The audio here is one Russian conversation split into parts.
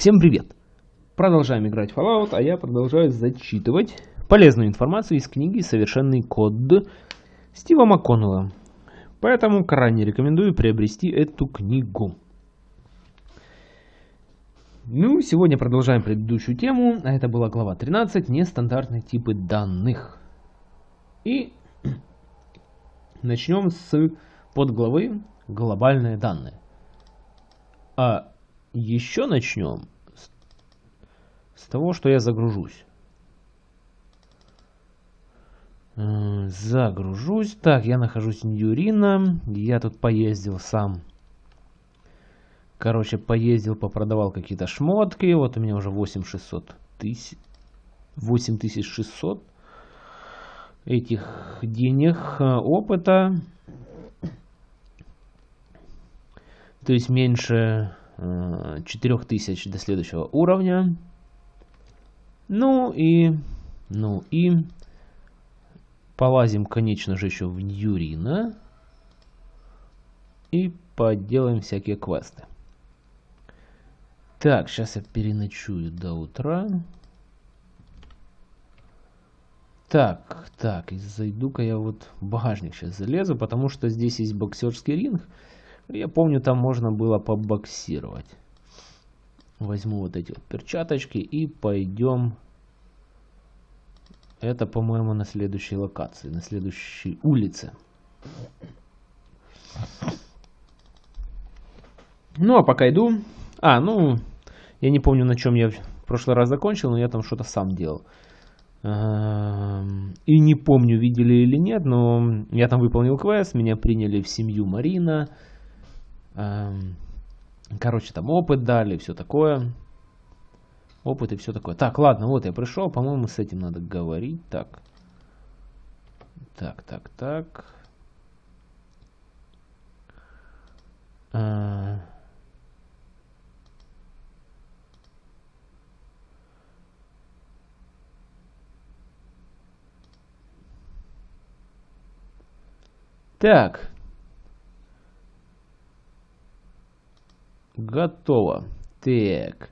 Всем привет! Продолжаем играть в Fallout, а я продолжаю зачитывать полезную информацию из книги «Совершенный код» Стива МакКоннелла. Поэтому крайне рекомендую приобрести эту книгу. Ну, сегодня продолжаем предыдущую тему, а это была глава 13 «Нестандартные типы данных». И начнем с подглавы «Глобальные данные». А еще начнем с, с того, что я загружусь. Э, загружусь. Так, я нахожусь в Ньюрина. Я тут поездил сам. Короче, поездил, попродавал какие-то шмотки. Вот у меня уже 8600 тысяч. 8600 этих денег, э, опыта. То есть меньше 4000 э, до следующего уровня. Ну и, ну и полазим, конечно же, еще в Ньюрина. И поделаем всякие квесты. Так, сейчас я переночую до утра. Так, так, зайду-ка я вот в багажник сейчас залезу, потому что здесь есть боксерский ринг. Я помню, там можно было побоксировать. Возьму вот эти вот перчаточки и пойдем. Это, по-моему, на следующей локации, на следующей улице. Ну, а пока иду... А, ну, я не помню, на чем я в прошлый раз закончил, но я там что-то сам делал. Эм, и не помню, видели или нет, но я там выполнил квест, меня приняли в семью Марина. Эм, короче, там опыт дали, все такое. Опыт и все такое. Так, ладно, вот я пришел. По-моему, с этим надо говорить. Так. Так, так, так. А... Так. Готово. Так.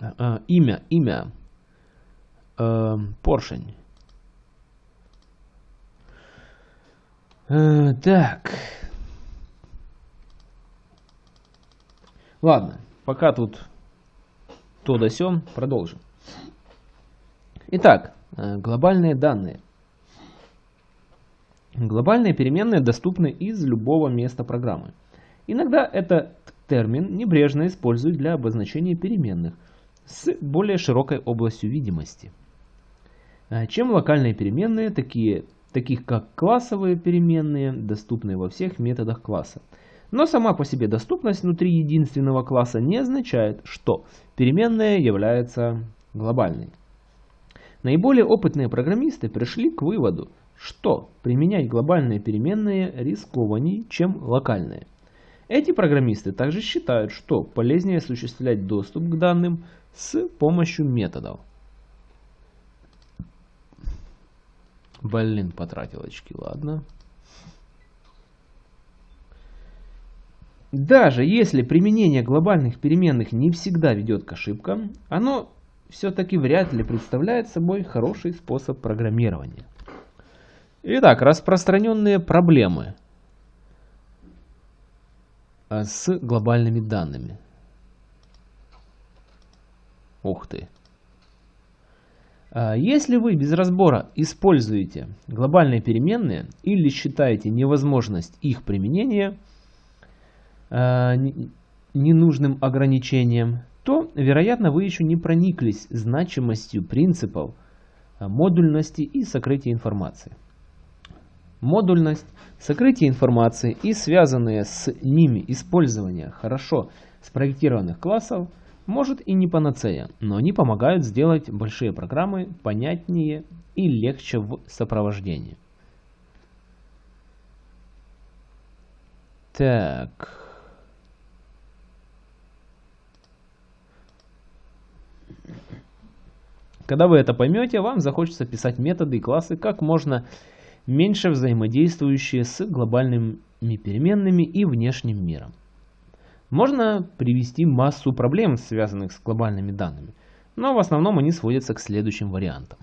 А, имя, имя. А, поршень. А, так. Ладно, пока тут то да сём, продолжим. Итак, э, глобальные данные. Глобальные переменные доступны из любого места программы. Иногда этот термин небрежно используют для обозначения переменных с более широкой областью видимости. А чем локальные переменные, такие, таких как классовые переменные, доступны во всех методах класса. Но сама по себе доступность внутри единственного класса не означает, что переменная является глобальной. Наиболее опытные программисты пришли к выводу, что применять глобальные переменные рискованней, чем локальные. Эти программисты также считают, что полезнее осуществлять доступ к данным с помощью методов. Блин, потратил очки, ладно. Даже если применение глобальных переменных не всегда ведет к ошибкам, оно все-таки вряд ли представляет собой хороший способ программирования. Итак, распространенные проблемы а, с глобальными данными. Ух ты. А, если вы без разбора используете глобальные переменные или считаете невозможность их применения а, ненужным ограничением, то, вероятно, вы еще не прониклись значимостью принципов модульности и сокрытия информации модульность, сокрытие информации и связанные с ними использование хорошо спроектированных классов может и не панацея, но они помогают сделать большие программы понятнее и легче в сопровождении. Так. Когда вы это поймете, вам захочется писать методы и классы как можно меньше взаимодействующие с глобальными переменными и внешним миром. Можно привести массу проблем, связанных с глобальными данными, но в основном они сводятся к следующим вариантам.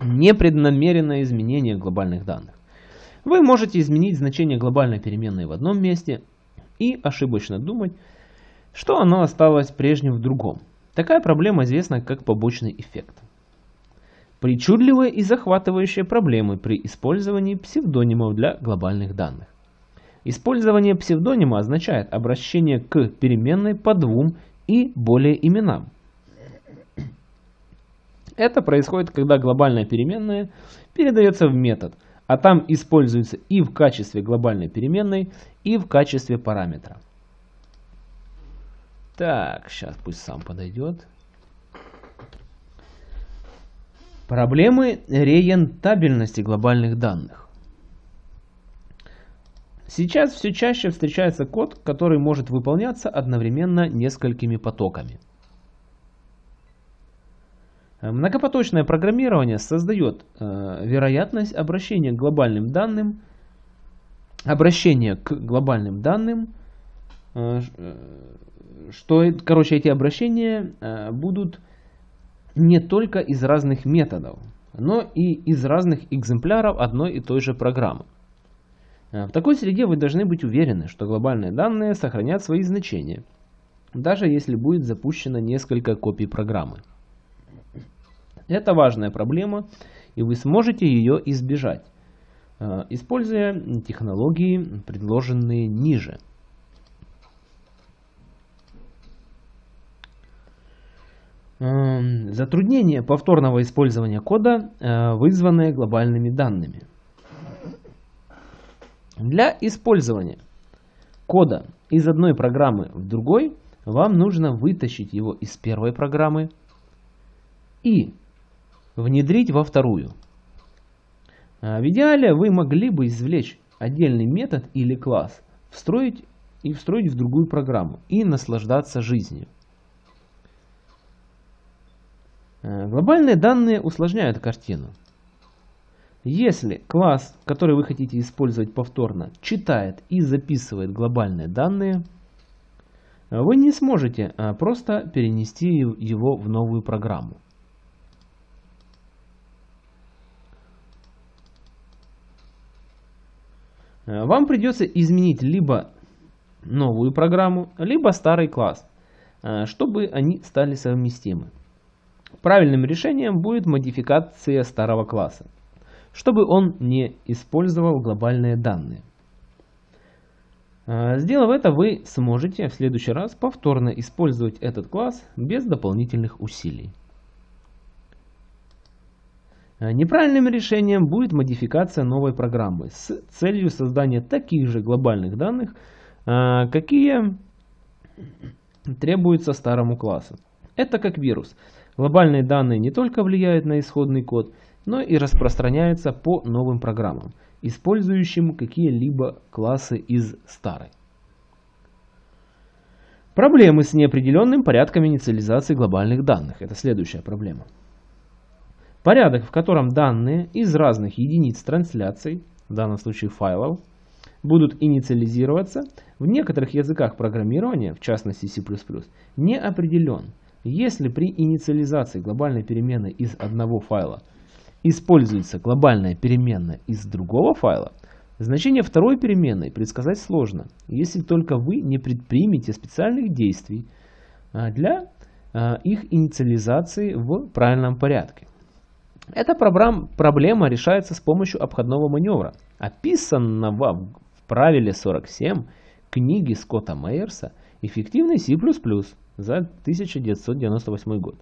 Непреднамеренное изменение глобальных данных. Вы можете изменить значение глобальной переменной в одном месте и ошибочно думать, что оно осталось прежним в другом. Такая проблема известна как побочный эффект. Причудливые и захватывающие проблемы при использовании псевдонимов для глобальных данных. Использование псевдонима означает обращение к переменной по двум и более именам. Это происходит, когда глобальная переменная передается в метод, а там используется и в качестве глобальной переменной, и в качестве параметра. Так, сейчас пусть сам подойдет. Проблемы рентабельности глобальных данных. Сейчас все чаще встречается код, который может выполняться одновременно несколькими потоками. Многопоточное программирование создает э, вероятность обращения к глобальным данным, обращения к глобальным данным, э, э что, короче, эти обращения э, будут не только из разных методов, но и из разных экземпляров одной и той же программы. Э, в такой среде вы должны быть уверены, что глобальные данные сохранят свои значения, даже если будет запущено несколько копий программы. Это важная проблема, и вы сможете ее избежать, э, используя технологии, предложенные ниже. Затруднение повторного использования кода, э, вызванное глобальными данными. Для использования кода из одной программы в другой вам нужно вытащить его из первой программы и внедрить во вторую. Э, в идеале вы могли бы извлечь отдельный метод или класс, встроить и встроить в другую программу и наслаждаться жизнью. Э, глобальные данные усложняют картину. Если класс, который вы хотите использовать повторно, читает и записывает глобальные данные, вы не сможете э, просто перенести его в новую программу. Э, вам придется изменить либо новую программу, либо старый класс, чтобы они стали совместимы. Правильным решением будет модификация старого класса, чтобы он не использовал глобальные данные. А, сделав это, вы сможете в следующий раз повторно использовать этот класс без дополнительных усилий. А, неправильным решением будет модификация новой программы с целью создания таких же глобальных данных, а, какие требуются старому классу. Это как вирус. Глобальные данные не только влияют на исходный код, но и распространяются по новым программам, использующим какие-либо классы из старой. Проблемы с неопределенным порядком инициализации глобальных данных. Это следующая проблема. Порядок, в котором данные из разных единиц трансляций, в данном случае файлов, будут инициализироваться, в некоторых языках программирования, в частности C++, не определен. Если при инициализации глобальной переменной из одного файла используется глобальная переменная из другого файла, значение второй переменной предсказать сложно, если только вы не предпримете специальных действий а, для а, их инициализации в правильном порядке. Эта проблема решается с помощью обходного маневра, описанного в правиле 47 книги Скотта Мейерса «Эффективный C++ за 1998 год.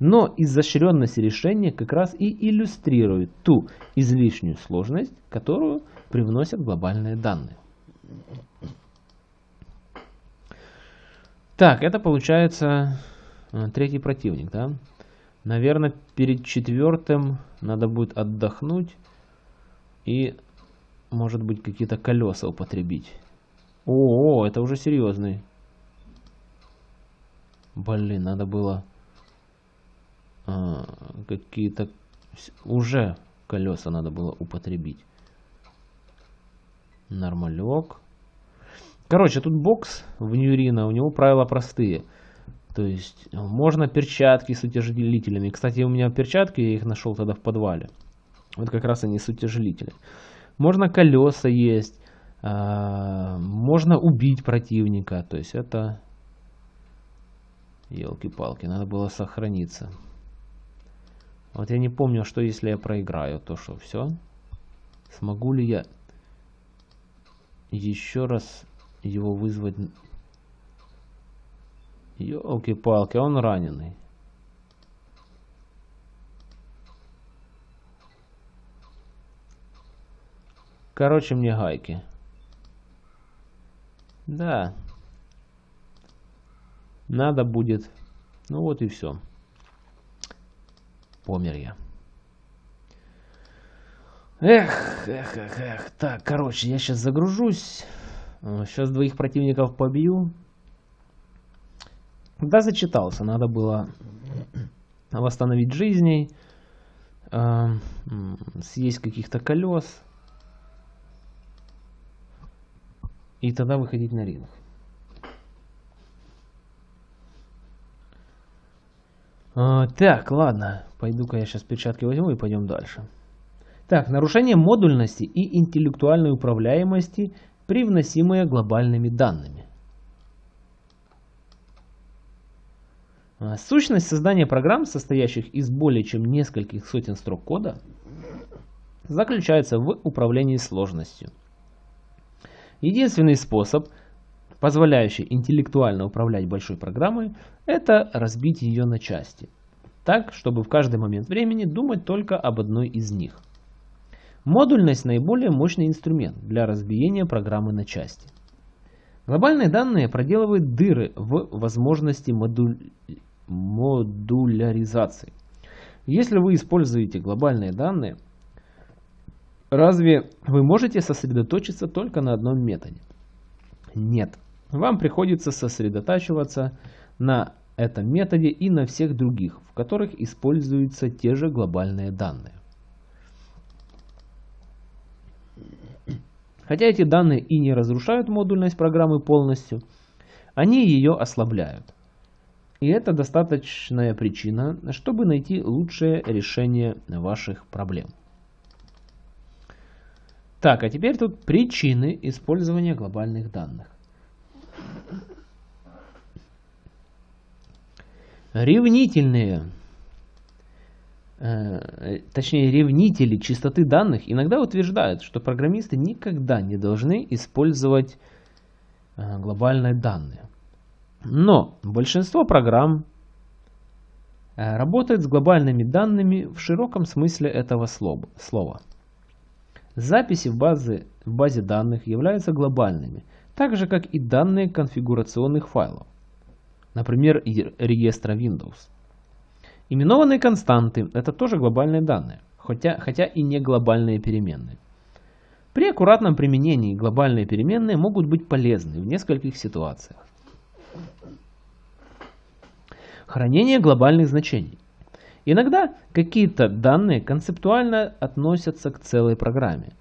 Но изощренность решения как раз и иллюстрирует ту излишнюю сложность, которую привносят глобальные данные. Так, это получается э, третий противник, да? Наверное, перед четвертым надо будет отдохнуть и, может быть, какие-то колеса употребить. О, это уже серьезный Блин, надо было а, какие-то... Уже колеса надо было употребить. Нормалек. Короче, тут бокс в Ньюрина, у него правила простые. То есть можно перчатки с утяжелителями. Кстати, у меня перчатки, я их нашел тогда в подвале. Вот как раз они с утяжелителями. Можно колеса есть. А, можно убить противника. То есть это... Елки-палки, надо было сохраниться. Вот я не помню, что если я проиграю, то что, все? Смогу ли я еще раз его вызвать? Елки-палки, он раненый. Короче, мне гайки. Да. Надо будет. Ну вот и все. Помер я. Эх, эх, эх, эх. Так, короче, я сейчас загружусь. Сейчас двоих противников побью. Да, зачитался. Надо было восстановить жизней. Э, съесть каких-то колес. И тогда выходить на ринг. А, так, ладно. Пойду-ка я сейчас перчатки возьму и пойдем дальше. Так, нарушение модульности и интеллектуальной управляемости, привносимые глобальными данными. А, сущность создания программ, состоящих из более чем нескольких сотен строк кода, заключается в управлении сложностью. Единственный способ, позволяющий интеллектуально управлять большой программой, это разбить ее на части, так, чтобы в каждый момент времени думать только об одной из них. Модульность – наиболее мощный инструмент для разбиения программы на части. Глобальные данные проделывают дыры в возможности модуль... модуляризации. Если вы используете глобальные данные, разве вы можете сосредоточиться только на одном методе? Нет. Вам приходится сосредотачиваться на этом методе и на всех других, в которых используются те же глобальные данные. Хотя эти данные и не разрушают модульность программы полностью, они ее ослабляют. И это достаточная причина, чтобы найти лучшее решение ваших проблем. Так, а теперь тут причины использования глобальных данных. Ревнительные, э, точнее ревнители чистоты данных иногда утверждают, что программисты никогда не должны использовать э, глобальные данные. Но большинство программ э, работает с глобальными данными в широком смысле этого слова. Записи в, базе, в базе данных являются глобальными, так же как и данные конфигурационных файлов например, реестра Windows. Именованные константы – это тоже глобальные данные, хотя, хотя и не глобальные переменные. При аккуратном применении глобальные переменные могут быть полезны в нескольких ситуациях. Хранение глобальных значений. Иногда какие-то данные концептуально относятся к целой программе.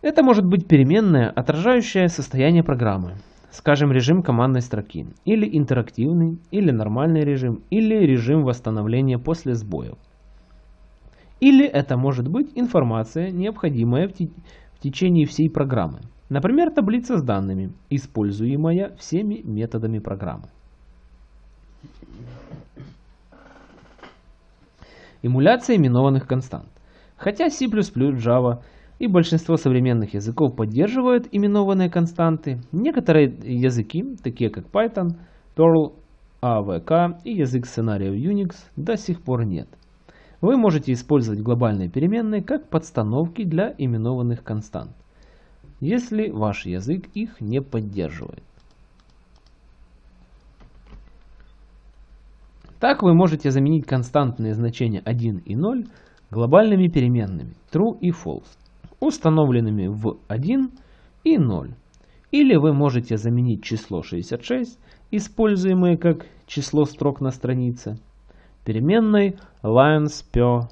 Это может быть переменная, отражающая состояние программы, скажем, режим командной строки, или интерактивный, или нормальный режим, или режим восстановления после сбоев. Или это может быть информация, необходимая в, те в течение всей программы. Например, таблица с данными, используемая всеми методами программы. Эмуляция именованных констант. Хотя C++, Java и большинство современных языков поддерживают именованные константы. Некоторые языки, такие как Python, Perl, AVK и язык сценариев Unix, до сих пор нет. Вы можете использовать глобальные переменные как подстановки для именованных констант, если ваш язык их не поддерживает. Так вы можете заменить константные значения 1 и 0 глобальными переменными true и false установленными в 1 и 0. Или вы можете заменить число 66, используемое как число строк на странице, переменной lines per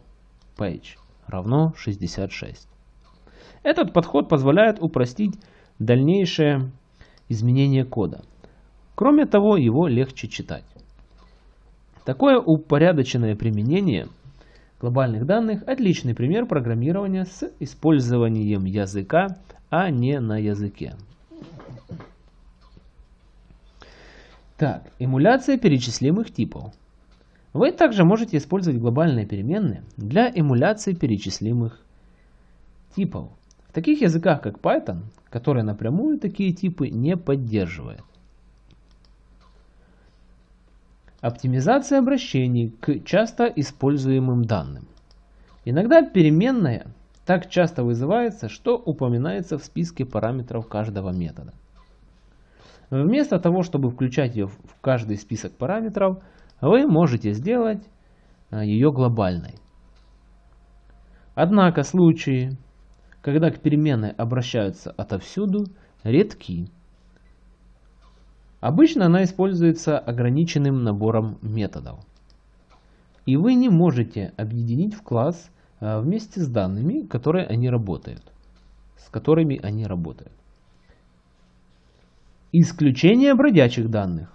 page равно 66. Этот подход позволяет упростить дальнейшее изменения кода. Кроме того, его легче читать. Такое упорядоченное применение глобальных данных – отличный пример программирования с использованием языка, а не на языке. Так, эмуляция перечислимых типов. Вы также можете использовать глобальные переменные для эмуляции перечислимых типов. В таких языках, как Python, который напрямую такие типы не поддерживает. Оптимизация обращений к часто используемым данным. Иногда переменная так часто вызывается, что упоминается в списке параметров каждого метода. Вместо того, чтобы включать ее в каждый список параметров, вы можете сделать а, ее глобальной. Однако случаи, когда к переменной обращаются отовсюду, редки. Обычно она используется ограниченным набором методов. И вы не можете объединить в класс а, вместе с данными, которые они работают, с которыми они работают. Исключение бродячих данных.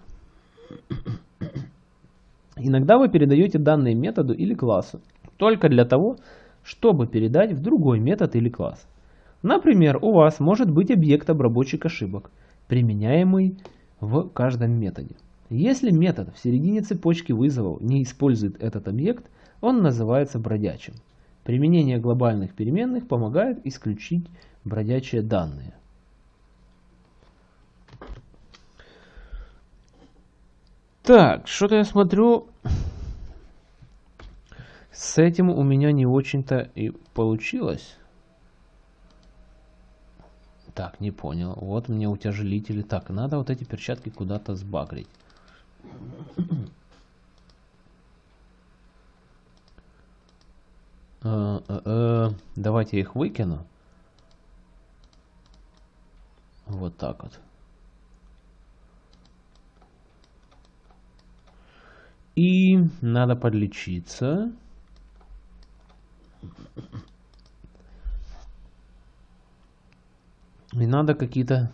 Иногда вы передаете данные методу или классу только для того, чтобы передать в другой метод или класс. Например, у вас может быть объект обработчик ошибок, применяемый в каждом методе. Если метод в середине цепочки вызовов не использует этот объект, он называется бродячим. Применение глобальных переменных помогает исключить бродячие данные. Так, что-то я смотрю, с этим у меня не очень-то и получилось. Так, не понял. Вот мне утяжелители. Так, надо вот эти перчатки куда-то сбагрить. Э, э, э, давайте их выкину. Вот так вот. И надо подлечиться. И надо какие-то...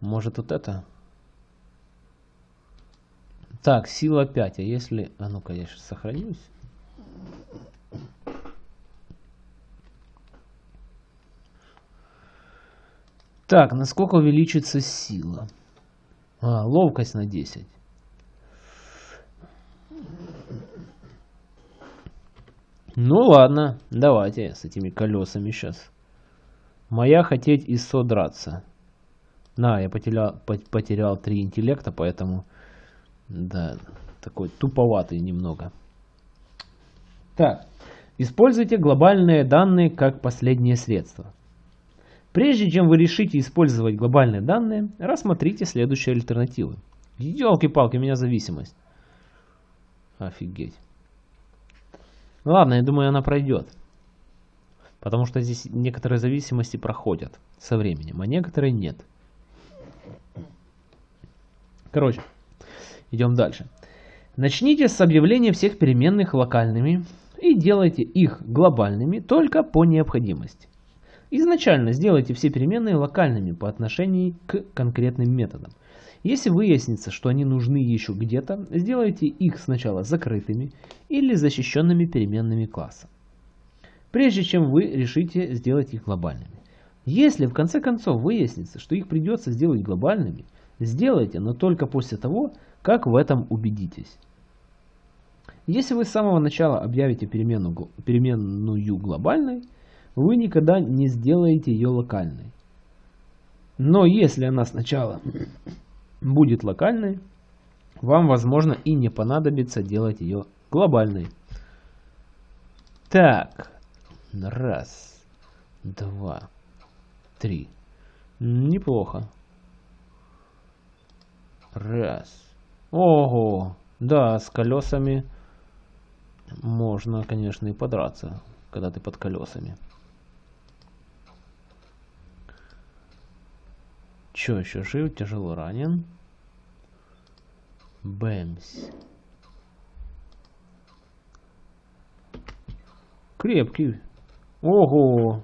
Может вот это? Так, сила 5. А если... А ну-ка, я сейчас сохранюсь. Так, насколько увеличится сила? А, ловкость на 10. Ну ладно, давайте с этими колесами сейчас. Моя хотеть и содраться. На, я потерял, потерял 3 интеллекта, поэтому... Да, такой туповатый немного. Так, используйте глобальные данные как последнее средство. Прежде чем вы решите использовать глобальные данные, рассмотрите следующие альтернативы. Елки-палки, у меня зависимость. Офигеть. Ладно, я думаю, она пройдет. Потому что здесь некоторые зависимости проходят со временем, а некоторые нет. Короче, идем дальше. Начните с объявления всех переменных локальными и делайте их глобальными только по необходимости. Изначально сделайте все переменные локальными по отношению к конкретным методам. Если выяснится, что они нужны еще где-то, сделайте их сначала закрытыми или защищенными переменными класса, прежде чем вы решите сделать их глобальными. Если в конце концов выяснится, что их придется сделать глобальными, сделайте, но только после того, как в этом убедитесь. Если вы с самого начала объявите переменную, переменную глобальной, вы никогда не сделаете ее локальной. Но если она сначала будет локальной, вам, возможно, и не понадобится делать ее глобальной. Так, раз, два, три. Неплохо. Раз. Ого, да, с колесами можно, конечно, и подраться, когда ты под колесами. Че еще жив, тяжело ранен. Бэмс. Крепкий. Ого.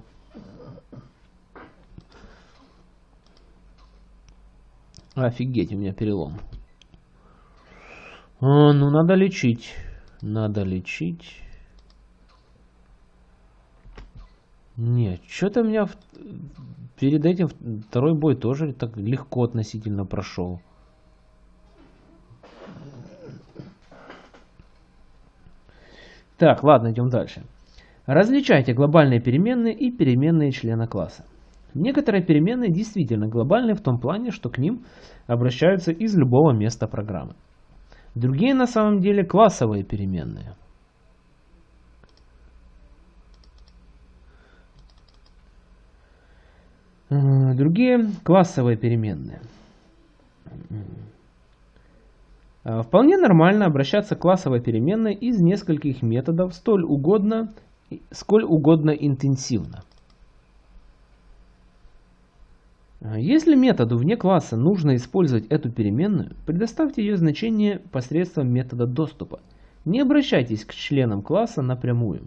Офигеть, у меня перелом. А, ну, надо лечить. Надо лечить. Нет, что-то у меня в... перед этим второй бой тоже так легко относительно прошел. Так, ладно, идем дальше. Различайте глобальные переменные и переменные члена класса. Некоторые переменные действительно глобальны в том плане, что к ним обращаются из любого места программы. Другие на самом деле классовые переменные. Другие классовые переменные. А, вполне нормально обращаться к классовой переменной из нескольких методов столь угодно, сколь угодно интенсивно. А, если методу вне класса нужно использовать эту переменную, предоставьте ее значение посредством метода доступа. Не обращайтесь к членам класса напрямую,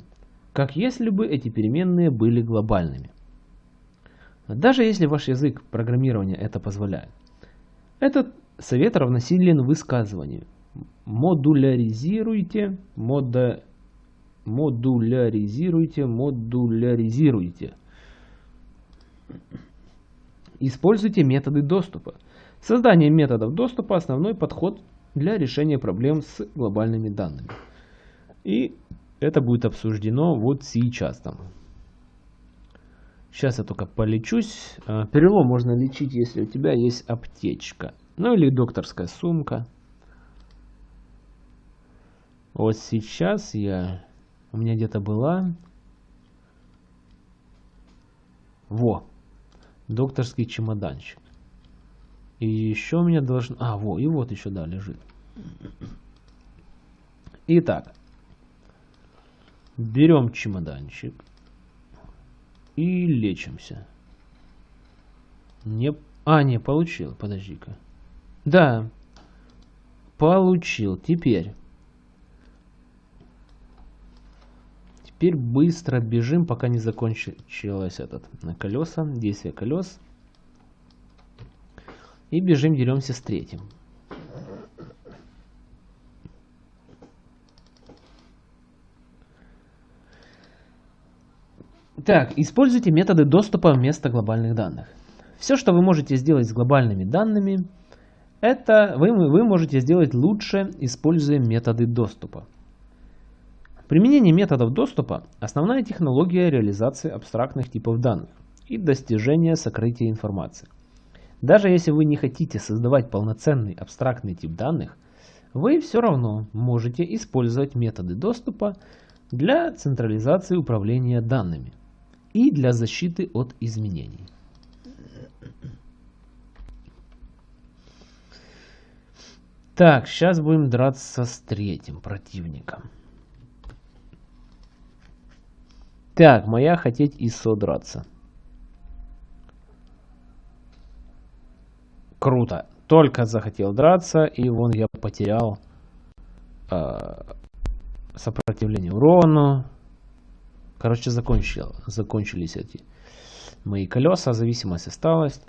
как если бы эти переменные были глобальными. Даже если ваш язык программирования это позволяет. Этот совет равносилен высказыванию. Модуляризируйте, мода, модуляризируйте, модуляризируйте. Используйте методы доступа. Создание методов доступа – основной подход для решения проблем с глобальными данными. И это будет обсуждено вот сейчас там. Сейчас я только полечусь. А, перелом можно лечить, если у тебя есть аптечка. Ну или докторская сумка. Вот сейчас я... У меня где-то была... Во! Докторский чемоданчик. И еще у меня должен... А, во, и вот еще, да, лежит. Итак. Берем чемоданчик. И лечимся. Не... А, не, получил. Подожди-ка. Да. Получил. Теперь. Теперь быстро бежим, пока не закончилось этот на колеса, действие колес. И бежим, деремся с третьим. Так, используйте методы доступа вместо глобальных данных. Все, что вы можете сделать с глобальными данными, это вы, вы можете сделать лучше, используя методы доступа. Применение методов доступа – основная технология реализации абстрактных типов данных и достижения сокрытия информации. Даже если вы не хотите создавать полноценный абстрактный тип данных, вы все равно можете использовать методы доступа для централизации управления данными и для защиты от изменений. Так, сейчас будем драться с третьим противником. Так, моя хотеть и содраться. Круто. Только захотел драться, и вон я потерял э, сопротивление урону. Короче, закончил, закончились эти мои колеса, зависимость осталась.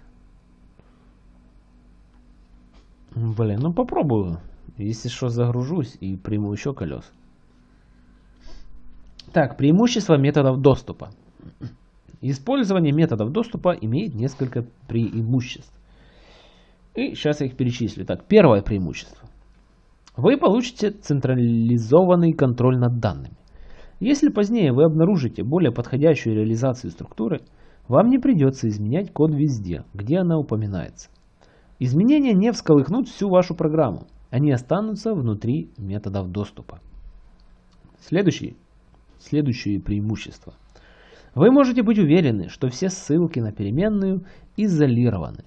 Блин, ну попробую. Если что, загружусь и приму еще колес. Так, преимущества методов доступа. Использование методов доступа имеет несколько преимуществ. И сейчас я их перечислю. Так, первое преимущество. Вы получите централизованный контроль над данными. Если позднее вы обнаружите более подходящую реализацию структуры, вам не придется изменять код везде, где она упоминается. Изменения не всколыхнут всю вашу программу, они останутся внутри методов доступа. Следующий следующие преимущества. Вы можете быть уверены, что все ссылки на переменную изолированы.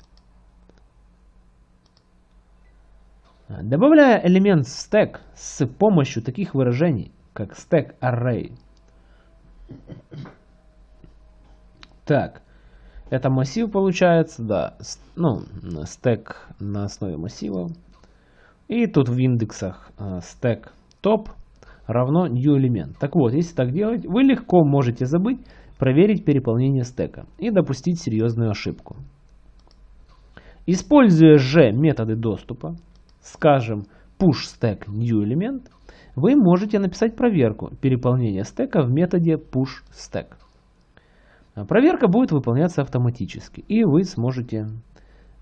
Добавляя элемент stack с помощью таких выражений, как stack array. Так, это массив получается, да, ну, стек на основе массива. И тут в индексах э, top равно new элемент. Так вот, если так делать, вы легко можете забыть проверить переполнение стека и допустить серьезную ошибку. Используя же методы доступа, скажем, push stack new element, вы можете написать проверку переполнения стека в методе push stack. Проверка будет выполняться автоматически, и вы сможете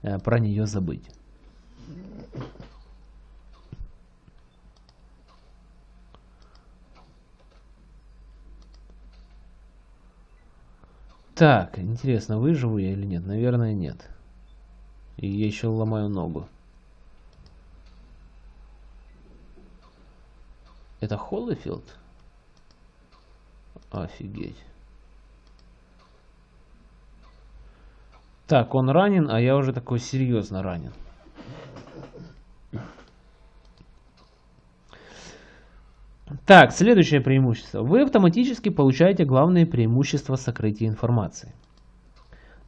э, про нее забыть. Так, интересно, выживу я или нет? Наверное, нет. И я еще ломаю ногу. Это Холлифилд? Офигеть. Так, он ранен, а я уже такой серьезно ранен. Так, следующее преимущество. Вы автоматически получаете главные преимущества сокрытия информации.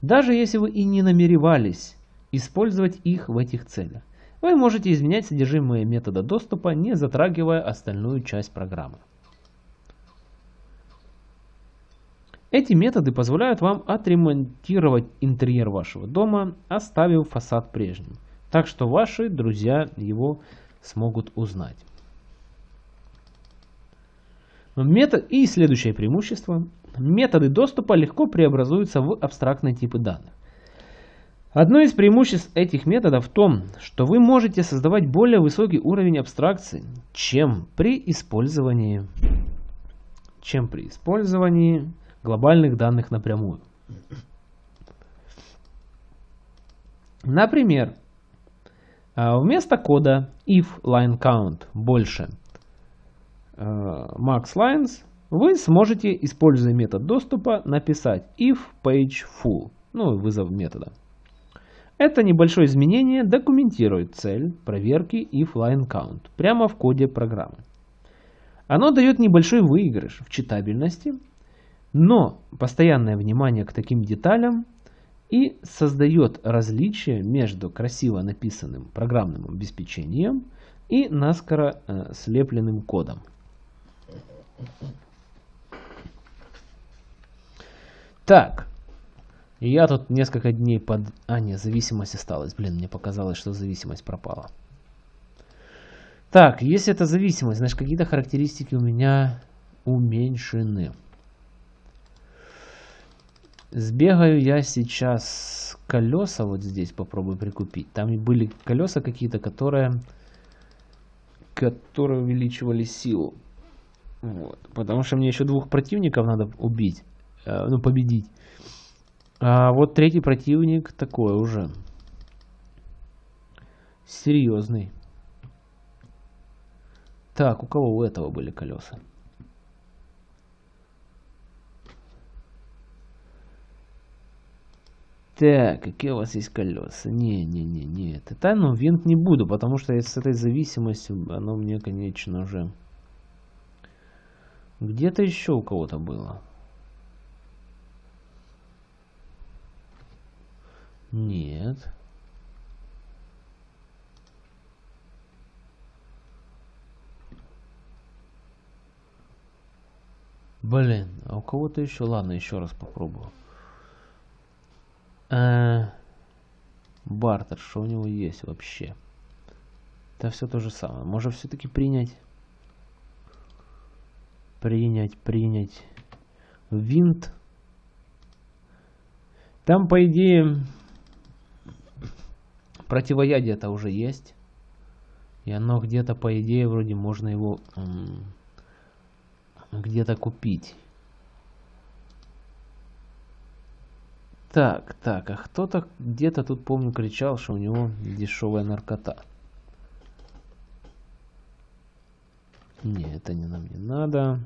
Даже если вы и не намеревались использовать их в этих целях, вы можете изменять содержимое метода доступа, не затрагивая остальную часть программы. Эти методы позволяют вам отремонтировать интерьер вашего дома, оставив фасад прежним, так что ваши друзья его смогут узнать. Метод... И следующее преимущество. Методы доступа легко преобразуются в абстрактные типы данных. Одно из преимуществ этих методов в том, что вы можете создавать более высокий уровень абстракции, чем при использовании, чем при использовании глобальных данных напрямую. Например, а, вместо кода if line count больше max lines, вы сможете, используя метод доступа, написать if page full, ну, вызов метода. Это небольшое изменение документирует цель проверки if line count прямо в коде программы. Оно дает небольшой выигрыш в читабельности, но постоянное внимание к таким деталям и создает различие между красиво написанным программным обеспечением и наскоро э, слепленным кодом. Так. Я тут несколько дней под... А, нет, зависимость осталась. Блин, мне показалось, что зависимость пропала. Так, если это зависимость, значит какие-то характеристики у меня уменьшены. Сбегаю я сейчас колеса вот здесь попробую прикупить. Там были колеса какие-то, которые, которые увеличивали силу. Вот. Потому что мне еще двух противников надо убить. Э, ну, победить. А вот третий противник такой уже. Серьезный. Так, у кого у этого были колеса? Так, какие у вас есть колеса? Не, не, не, не. Это, ну, винт не буду, потому что с этой зависимостью оно мне, конечно же... Где-то еще у кого-то было. Нет. Блин, а у кого-то еще? Ладно, еще раз попробую. Э бартер, что у него есть вообще? Это все то же самое. Может все-таки принять Принять, принять. Винт. Там, по идее, противоядие это уже есть. И оно где-то, по идее, вроде можно его где-то купить. Так, так, а кто-то где-то тут, помню, кричал, что у него дешевая наркота. Не, это не нам не надо.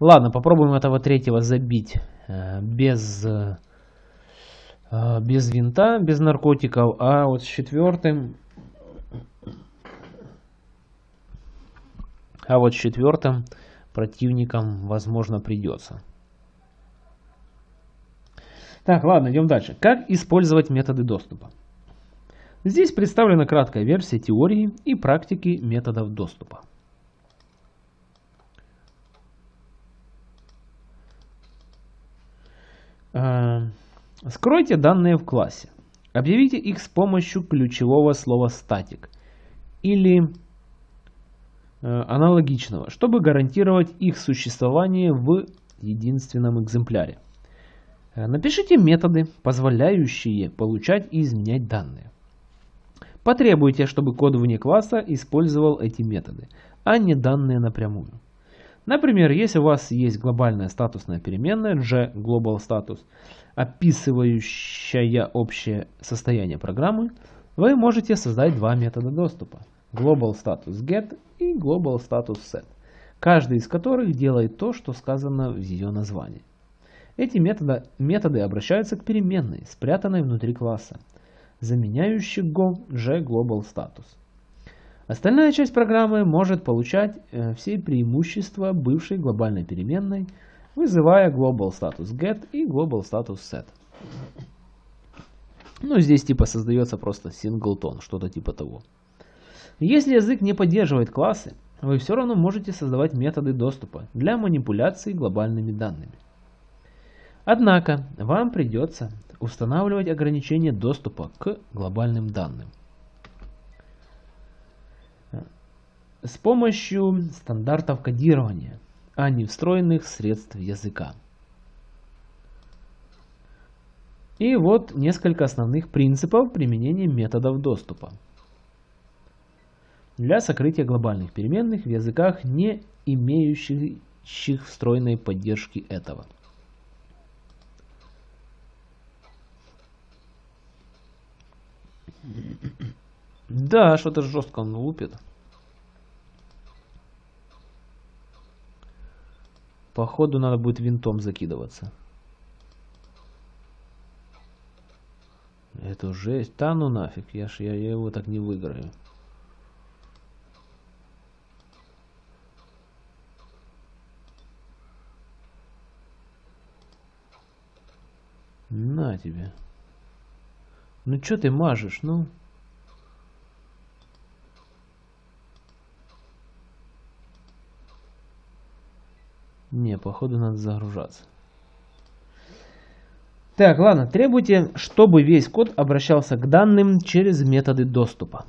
Ладно, попробуем этого третьего забить э, без, э, без винта, без наркотиков. А вот с четвертым... А вот с четвертым противником, возможно, придется. Так, ладно, идем дальше. Как использовать методы доступа? Здесь представлена краткая версия теории и практики методов доступа. А, Скройте данные в классе. Объявите их с помощью ключевого слова static или э, аналогичного, чтобы гарантировать их существование в единственном экземпляре. Э, напишите методы, позволяющие получать и изменять данные. Потребуйте, чтобы код вне класса использовал эти методы, а не данные напрямую. Например, если у вас есть глобальная статусная переменная g_global_status, описывающая общее состояние программы, вы можете создать два метода доступа globalStatusGet и globalStatusSet, каждый из которых делает то, что сказано в ее названии. Эти методы, методы обращаются к переменной, спрятанной внутри класса, заменяющей g_global_status. Остальная часть программы может получать э, все преимущества бывшей глобальной переменной, вызывая global status get и global status set. Ну, здесь типа создается просто singleton, что-то типа того. Если язык не поддерживает классы, вы все равно можете создавать методы доступа для манипуляции глобальными данными. Однако, вам придется устанавливать ограничения доступа к глобальным данным. с помощью стандартов кодирования, а не встроенных средств языка. И вот несколько основных принципов применения методов доступа. Для сокрытия глобальных переменных в языках, не имеющих встроенной поддержки этого. Да, что-то жестко он лупит. Походу надо будет винтом закидываться. Это жесть. Да ну нафиг, я, ж, я, я его так не выиграю. На тебе. Ну что ты мажешь, ну? Не, походу надо загружаться. Так, ладно, требуйте, чтобы весь код обращался к данным через методы доступа.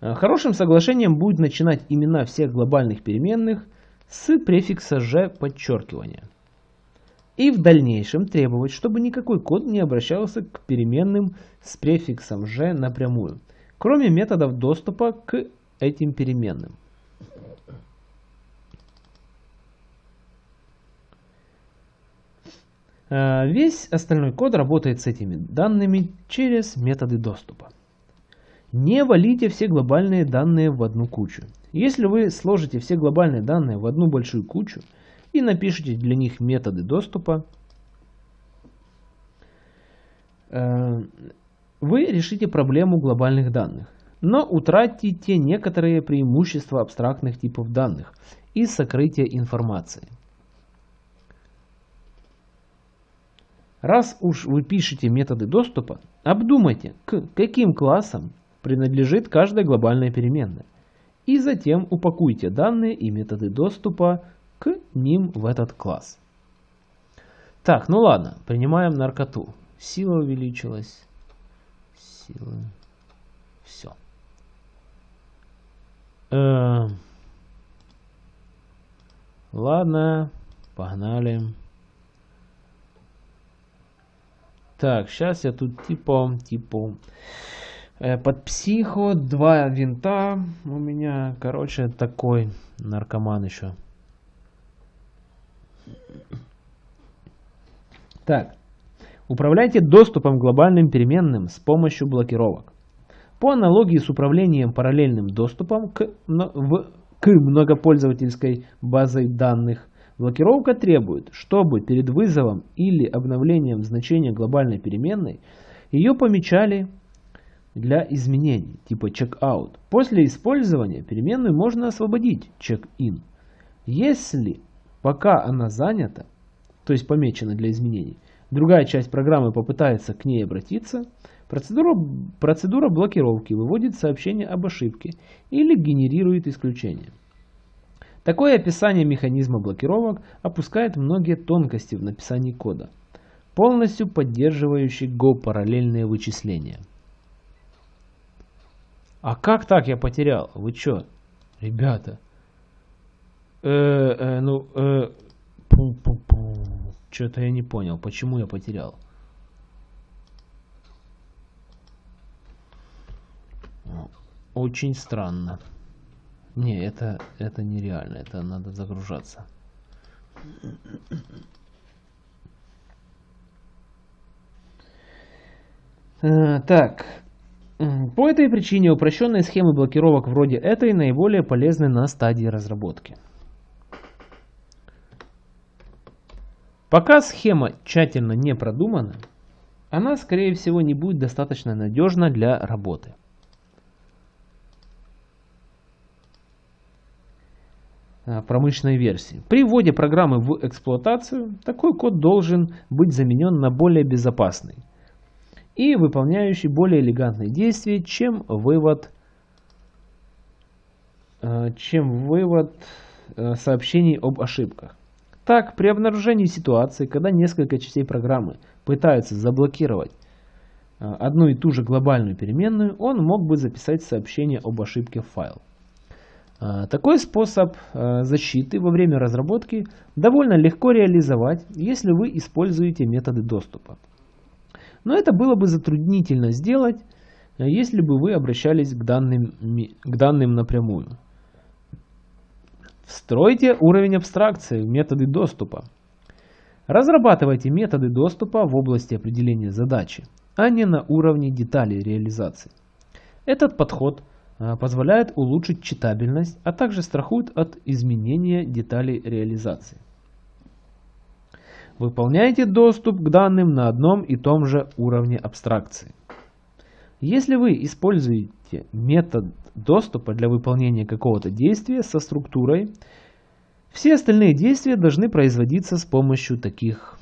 Э, хорошим соглашением будет начинать имена всех глобальных переменных с префикса «ж» подчеркивания. И в дальнейшем требовать, чтобы никакой код не обращался к переменным с префиксом «ж» напрямую, кроме методов доступа к этим переменным. Э, весь остальной код работает с этими данными через методы доступа. Не валите все глобальные данные в одну кучу. Если вы сложите все глобальные данные в одну большую кучу и напишите для них методы доступа, э, вы решите проблему глобальных данных, но утратите некоторые преимущества абстрактных типов данных и сокрытия информации. Раз уж вы пишете методы доступа, обдумайте, к каким классам принадлежит каждая глобальная переменная. И затем упакуйте данные и методы доступа к ним в этот класс. Так, ну ладно, принимаем наркоту. Сила увеличилась. Сила. Все. Э -э ладно, погнали. Так, сейчас я тут типа, типа, э, под психо, два винта у меня, короче, такой наркоман еще. Так, управляйте доступом к глобальным переменным с помощью блокировок. По аналогии с управлением параллельным доступом к, в, к многопользовательской базой данных, Блокировка требует, чтобы перед вызовом или обновлением значения глобальной переменной ее помечали для изменений, типа checkout. После использования переменную можно освободить check-in. Если пока она занята, то есть помечена для изменений, другая часть программы попытается к ней обратиться, процедура, процедура блокировки выводит сообщение об ошибке или генерирует исключение. Такое описание механизма блокировок опускает многие тонкости в написании кода, полностью поддерживающий Go параллельные вычисления. А как так я потерял? Вы чё, ребята? Э, э, ну, э, что-то я не понял, почему я потерял. Очень странно. Не, это, это нереально, это надо загружаться. Э, так, по этой причине упрощенные схемы блокировок вроде этой наиболее полезны на стадии разработки. Пока схема тщательно не продумана, она скорее всего не будет достаточно надежна для работы. Э, промышленной версии. При вводе программы в эксплуатацию такой код должен быть заменен на более безопасный и выполняющий более элегантные действия, чем вывод, э, чем вывод э, сообщений об ошибках. Так, при обнаружении ситуации, когда несколько частей программы пытаются заблокировать одну и ту же глобальную переменную, он мог бы записать сообщение об ошибке в файл. А, такой способ а, защиты во время разработки довольно легко реализовать, если вы используете методы доступа. Но это было бы затруднительно сделать, а, если бы вы обращались к данным, к данным напрямую. Встройте уровень абстракции методы доступа. Разрабатывайте методы доступа в области определения задачи, а не на уровне деталей реализации. Этот подход Э, позволяет улучшить читабельность, а также страхует от изменения деталей реализации. Выполняйте доступ к данным на одном и том же уровне абстракции. Если вы используете метод доступа для выполнения какого-то действия со структурой, все остальные действия должны производиться с помощью таких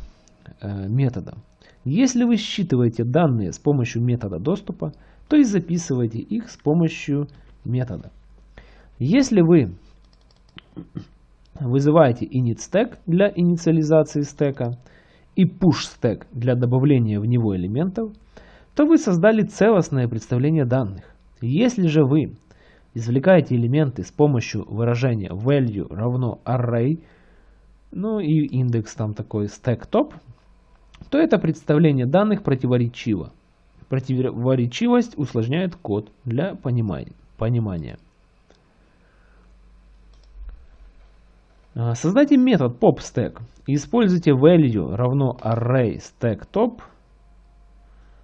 э, методов. Если вы считываете данные с помощью метода доступа, то есть записывайте их с помощью метода. Если вы вызываете init для инициализации стека и push для добавления в него элементов, то вы создали целостное представление данных. Если же вы извлекаете элементы с помощью выражения value равно array, ну и индекс там такой stack top, то это представление данных противоречиво. Противоречивость усложняет код для понимания. А, создайте метод popStack и используйте value равно array stack top.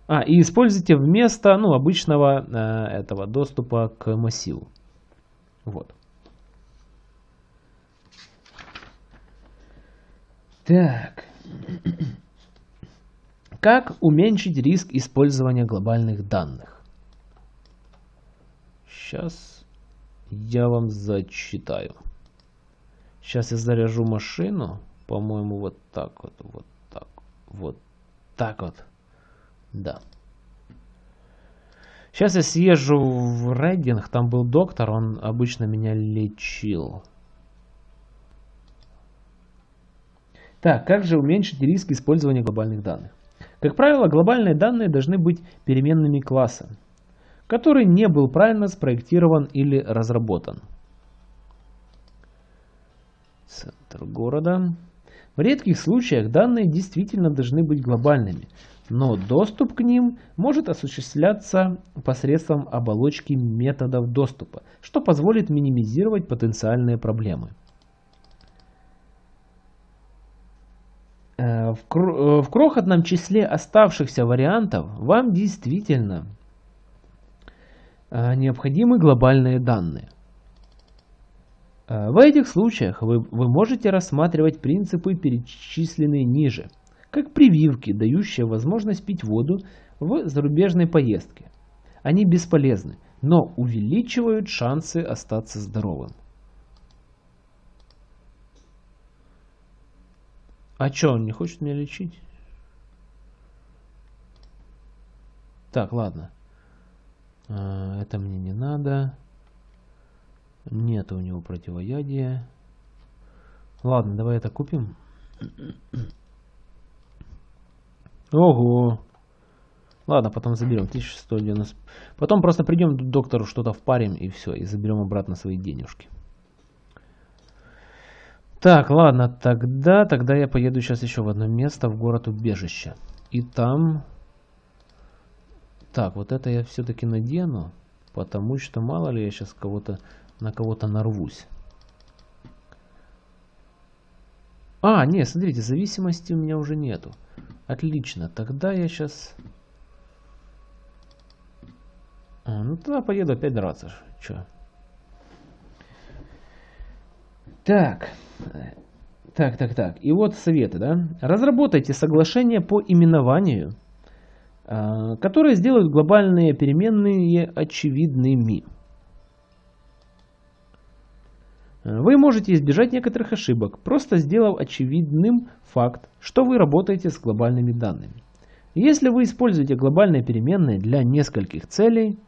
А, и используйте вместо ну, обычного э, этого доступа к массиву. Вот. Так. Как уменьшить риск использования глобальных данных? Сейчас я вам зачитаю. Сейчас я заряжу машину. По-моему, вот так вот, вот так, вот так вот. Да. Сейчас я съезжу в Рейдинг, там был доктор, он обычно меня лечил. Так, как же уменьшить риск использования глобальных данных? Как правило, глобальные данные должны быть переменными класса, который не был правильно спроектирован или разработан. Центр города. В редких случаях данные действительно должны быть глобальными, но доступ к ним может осуществляться посредством оболочки методов доступа, что позволит минимизировать потенциальные проблемы. Э, в, э, в крохотном числе оставшихся вариантов вам действительно э, необходимы глобальные данные. В этих случаях вы, вы можете рассматривать принципы, перечисленные ниже, как прививки, дающие возможность пить воду в зарубежной поездке. Они бесполезны, но увеличивают шансы остаться здоровым. А что, он не хочет меня лечить? Так, ладно. А, это мне не надо. Нет у него противоядия. Ладно, давай это купим. Ого. Ладно, потом заберем 1190. Потом просто придем к доктору, что-то впарим и все. И заберем обратно свои денежки. Так, ладно, тогда, тогда я поеду сейчас еще в одно место, в город убежище. И там... Так, вот это я все-таки надену, потому что мало ли я сейчас кого-то на кого-то нарвусь. А, не, смотрите, зависимости у меня уже нету. Отлично, тогда я сейчас... А, ну тогда поеду опять драться. Че? Так. Так, так, так. И вот советы, да. Разработайте соглашение по именованию, а, которое сделает глобальные переменные очевидными. Вы можете избежать некоторых ошибок, просто сделав очевидным факт, что вы работаете с глобальными данными. Если вы используете глобальные переменные для нескольких целей,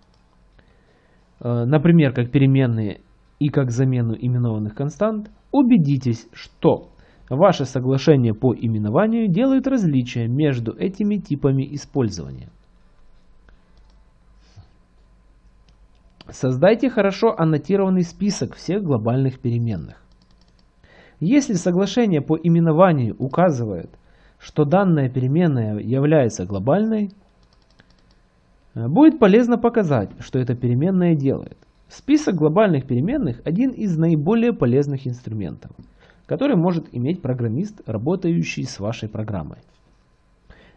э, например, как переменные и как замену именованных констант, убедитесь, что ваше соглашение по именованию делает различия между этими типами использования. Создайте хорошо аннотированный список всех глобальных переменных. Если соглашение по именованию указывает, что данная переменная является глобальной, будет полезно показать, что эта переменная делает. Список глобальных переменных – один из наиболее полезных инструментов, который может иметь программист, работающий с вашей программой.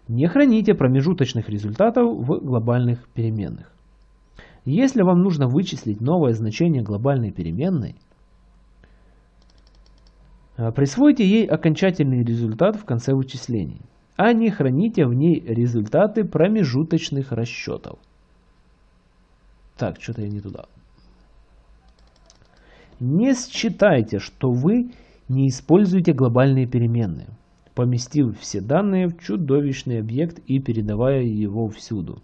Не храните промежуточных результатов в глобальных переменных. Если вам нужно вычислить новое значение глобальной переменной, а, присвойте ей окончательный результат в конце вычислений, а не храните в ней результаты промежуточных расчетов. Так, что-то я не туда. Не считайте, что вы не используете глобальные переменные, поместив все данные в чудовищный объект и передавая его всюду.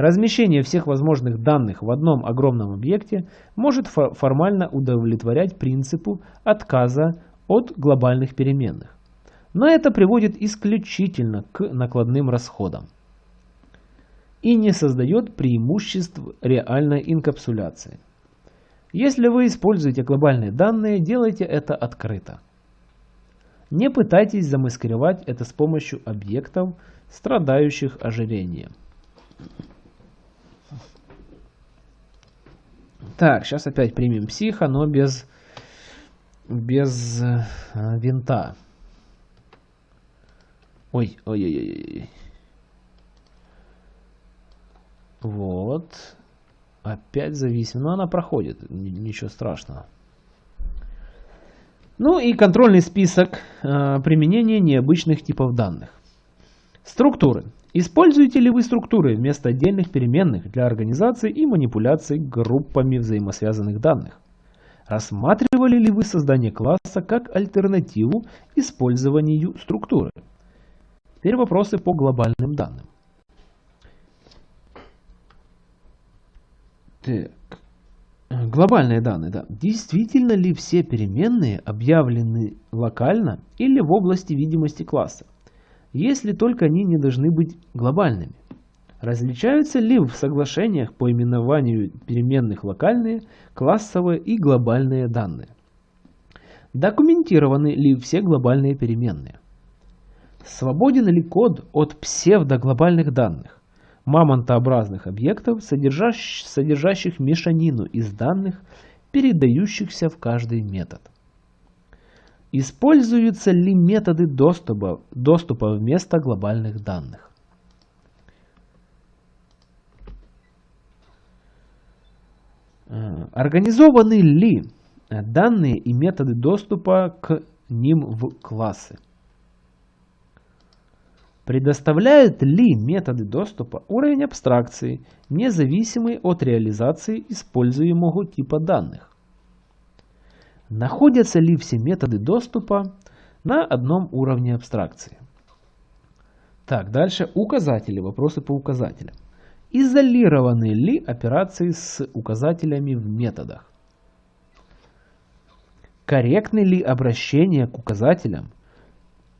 Размещение всех возможных данных в одном огромном объекте может формально удовлетворять принципу отказа от глобальных переменных. Но это приводит исключительно к накладным расходам и не создает преимуществ реальной инкапсуляции. Если вы используете глобальные данные, делайте это открыто. Не пытайтесь замаскировать это с помощью объектов, страдающих ожирением. Так, сейчас опять примем психа, но без, без э, винта. Ой, ой-ой-ой. Вот. Опять зависим. Но она проходит. Ничего страшного. Ну и контрольный список э, применения необычных типов данных. Структуры. Используете ли вы структуры вместо отдельных переменных для организации и манипуляции группами взаимосвязанных данных? Рассматривали ли вы создание класса как альтернативу использованию структуры? Теперь вопросы по глобальным данным. Так. Глобальные данные, да. Действительно ли все переменные объявлены локально или в области видимости класса? Если только они не должны быть глобальными. Различаются ли в соглашениях по именованию переменных локальные, классовые и глобальные данные? Документированы ли все глобальные переменные? Свободен ли код от псевдоглобальных данных, мамонтообразных объектов, содержащих мешанину из данных, передающихся в каждый метод? Используются ли методы доступа, доступа вместо глобальных данных? Э, организованы ли данные и методы доступа к ним в классы? Предоставляют ли методы доступа уровень абстракции, независимый от реализации используемого типа данных? Находятся ли все методы доступа на одном уровне абстракции? Так, дальше указатели, вопросы по указателям. Изолированы ли операции с указателями в методах? корректны ли обращения к указателям,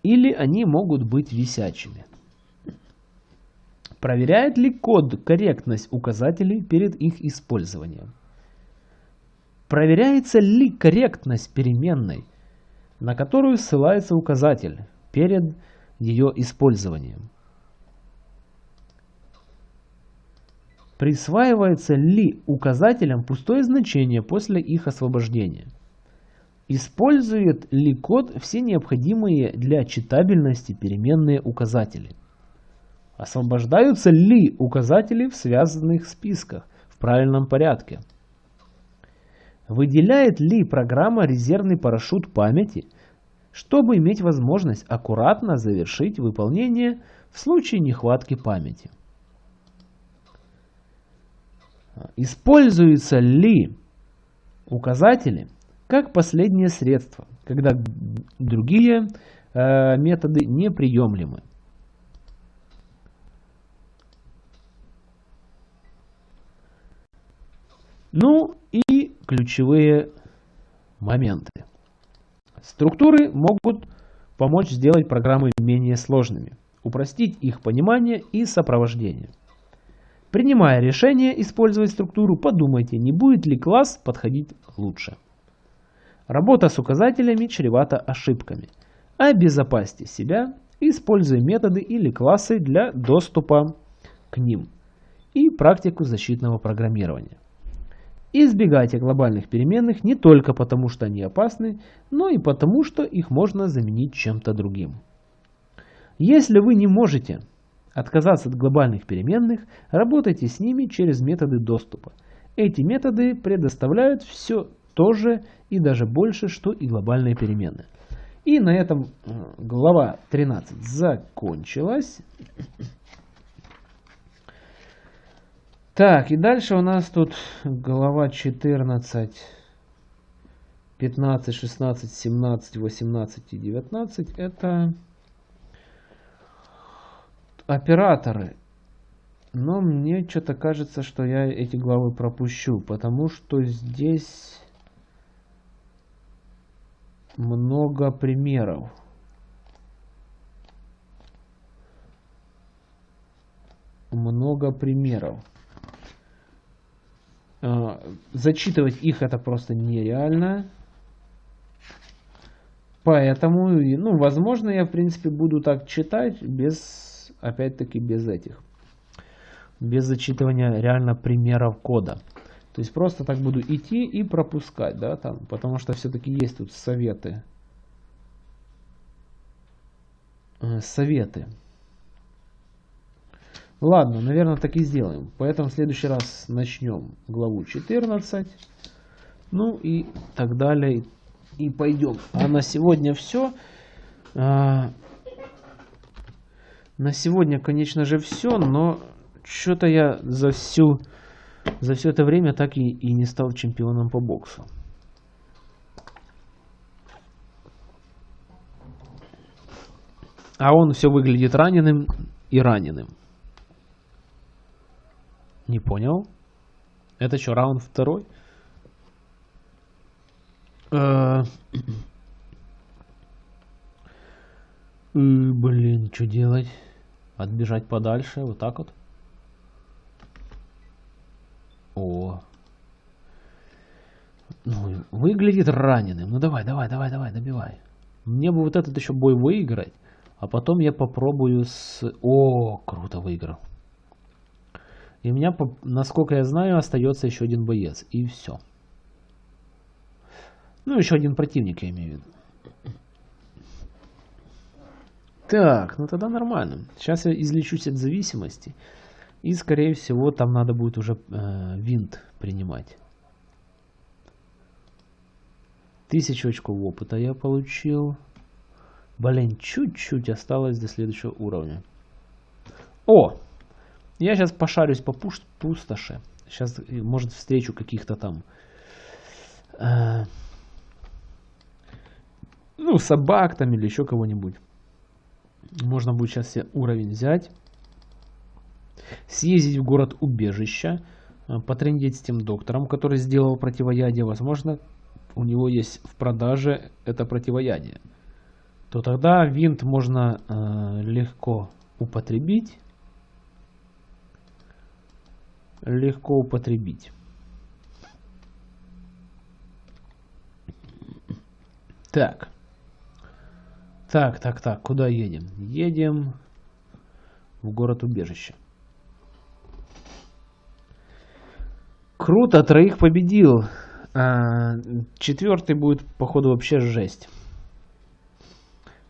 или они могут быть висячими. Проверяет ли код корректность указателей перед их использованием? Проверяется ли корректность переменной, на которую ссылается указатель перед ее использованием? Присваивается ли указателям пустое значение после их освобождения? Использует ли код все необходимые для читабельности переменные указатели? Освобождаются ли указатели в связанных списках в правильном порядке? Выделяет ли программа резервный парашют памяти, чтобы иметь возможность аккуратно завершить выполнение в случае нехватки памяти? Используются ли указатели как последнее средство, когда другие э, методы неприемлемы? Ну ключевые моменты. Структуры могут помочь сделать программы менее сложными, упростить их понимание и сопровождение. Принимая решение использовать структуру, подумайте, не будет ли класс подходить лучше. Работа с указателями чревата ошибками. Обезопасьте себя, используя методы или классы для доступа к ним и практику защитного программирования. Избегайте глобальных переменных не только потому, что они опасны, но и потому, что их можно заменить чем-то другим. Если вы не можете отказаться от глобальных переменных, работайте с ними через методы доступа. Эти методы предоставляют все то же и даже больше, что и глобальные переменные. И на этом глава 13 закончилась. Так, и дальше у нас тут глава 14, 15, 16, 17, 18 и 19. Это операторы. Но мне что-то кажется, что я эти главы пропущу, потому что здесь много примеров. Много примеров. А, зачитывать их это просто нереально. Поэтому, ну, возможно, я, в принципе, буду так читать без опять-таки без этих. Без зачитывания реально примеров кода. То есть просто так буду идти и пропускать, да, там, потому что все-таки есть тут советы. Э, советы. Ладно, наверное, так и сделаем. Поэтому в следующий раз начнем главу 14. Ну и так далее. И пойдем. А на сегодня все. А, на сегодня, конечно же, все, но что-то я за всю за все это время так и, и не стал чемпионом по боксу. А он все выглядит раненым и раненым. Не понял? Это что, раунд второй? Э, блин, что делать? Отбежать подальше, вот так вот. О. Ну, выглядит раненым. Ну давай, давай, давай, давай, добивай. Мне бы вот этот еще бой выиграть. А потом я попробую с... О, круто выиграл. И у меня, насколько я знаю, остается еще один боец. И все. Ну, еще один противник, я имею в виду. Так, ну тогда нормально. Сейчас я излечусь от зависимости. И, скорее всего, там надо будет уже э, винт принимать. Тысячу очков опыта я получил. Блин, чуть-чуть осталось до следующего уровня. О! Я сейчас пошарюсь по пустоши. Сейчас, э, может, встречу каких-то там... Э, ну, собак там или еще кого-нибудь. Можно будет сейчас себе уровень взять. Съездить в город убежища. Э, потрендеть с тем доктором, который сделал противоядие. Возможно, у него есть в продаже это противоядие, то тогда винт можно э, легко употребить. Легко употребить. Так. Так, так, так, куда едем? Едем в город убежище. Круто, троих победил. А, четвертый будет, походу, вообще жесть.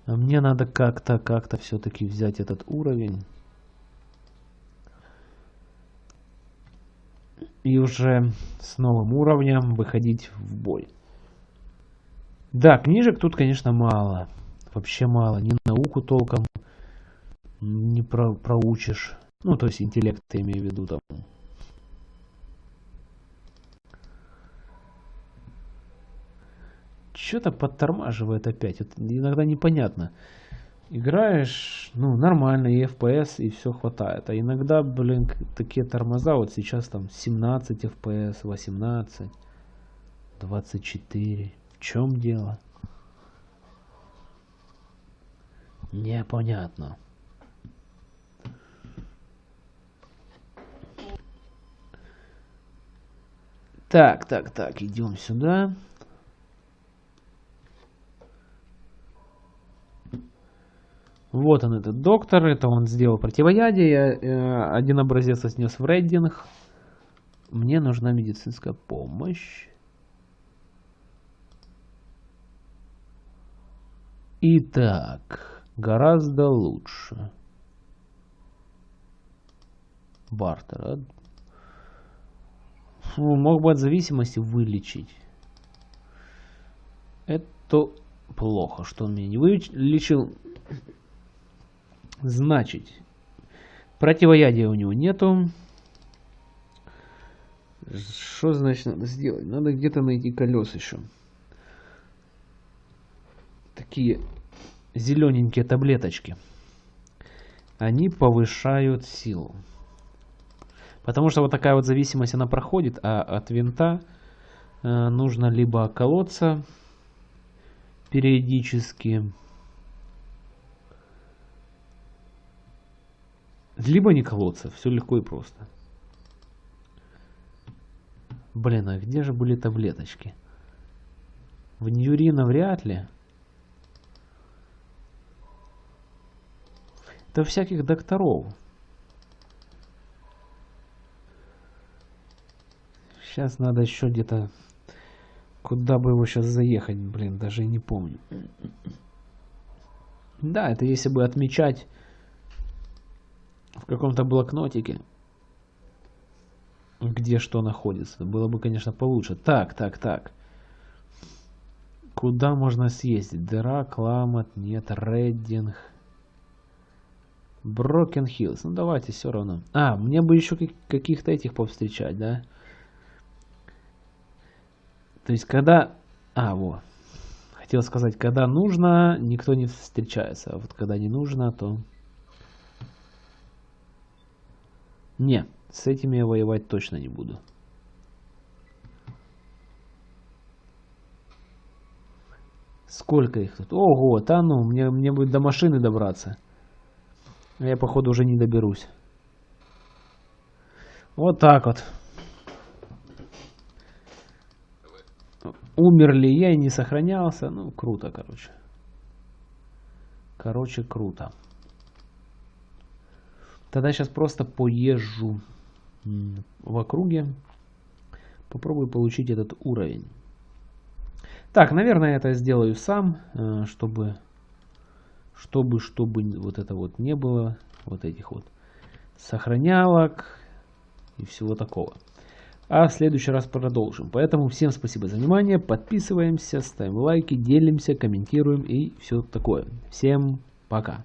А мне надо как-то, как-то все-таки взять этот уровень. И уже с новым уровнем выходить в бой. Да, книжек тут, конечно, мало. Вообще мало. Ни науку толком не про проучишь. Ну, то есть интеллект, я имею в виду там. Что-то подтормаживает опять. Это иногда непонятно. Играешь, ну, нормально, и FPS, и все хватает. А иногда, блин, такие тормоза, вот сейчас там 17 FPS, 18, 24. В чем дело? Непонятно. Так, так, так, идем сюда. Вот он, этот доктор, это он сделал противоядие, я э, один образец отнес в рейдинг. Мне нужна медицинская помощь. Итак, гораздо лучше. Бартер. А? Фу, мог бы от зависимости вылечить. Это плохо, что он меня не вылечил. Значит, противоядия у него нету. Что значит надо сделать? Надо где-то найти колес еще такие зелененькие таблеточки. Они повышают силу. Потому что вот такая вот зависимость она проходит, а от винта э, нужно либо колоться периодически, либо не колоться. Все легко и просто. Блин, а где же были таблеточки? В Ньюрина вряд ли. Да всяких докторов. Сейчас надо еще где-то... Куда бы его сейчас заехать, блин, даже не помню. Да, это если бы отмечать каком-то блокнотике, где что находится. Было бы, конечно, получше. Так, так, так. Куда можно съездить? Дыра, Кламот, нет, Реддинг. Брокен Хиллз. Ну давайте все равно. А, мне бы еще каких-то этих повстречать, да? То есть когда... А, вот. Хотел сказать, когда нужно, никто не встречается. А вот когда не нужно, то... Не, с этими я воевать точно не буду. Сколько их тут? Ого, да ну, мне, мне будет до машины добраться. Я, походу, уже не доберусь. Вот так вот. Умер ли я и не сохранялся? Ну, круто, короче. Короче, круто. Тогда сейчас просто поезжу в округе. Попробую получить этот уровень. Так, наверное, это сделаю сам, э, чтобы чтобы, чтобы вот это вот не было, вот этих вот сохранялок и всего такого. А в следующий раз продолжим. Поэтому всем спасибо за внимание, подписываемся, ставим лайки, делимся, комментируем и все такое. Всем пока.